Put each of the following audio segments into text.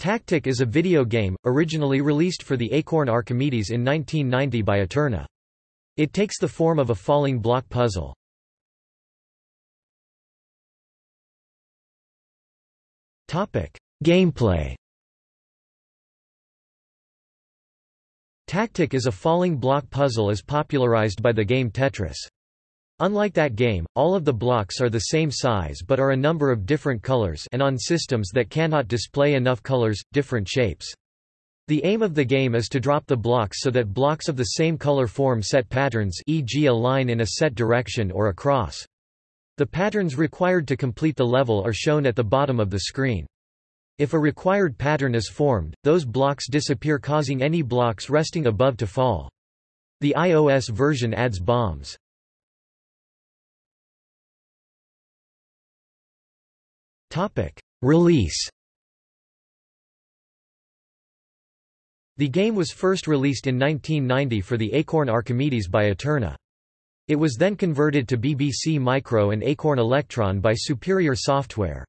Tactic is a video game, originally released for the Acorn Archimedes in 1990 by Eterna. It takes the form of a falling block puzzle. Gameplay Tactic is a falling block puzzle as popularized by the game Tetris. Unlike that game, all of the blocks are the same size but are a number of different colors and on systems that cannot display enough colors, different shapes. The aim of the game is to drop the blocks so that blocks of the same color form set patterns e.g. a line in a set direction or a cross. The patterns required to complete the level are shown at the bottom of the screen. If a required pattern is formed, those blocks disappear causing any blocks resting above to fall. The iOS version adds bombs. Release The game was first released in 1990 for the Acorn Archimedes by Eterna. It was then converted to BBC Micro and Acorn Electron by Superior Software.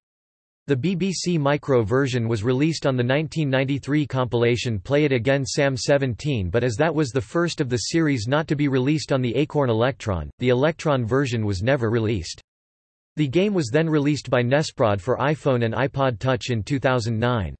The BBC Micro version was released on the 1993 compilation Play It Again Sam 17 but as that was the first of the series not to be released on the Acorn Electron, the Electron version was never released. The game was then released by Nesprod for iPhone and iPod Touch in 2009.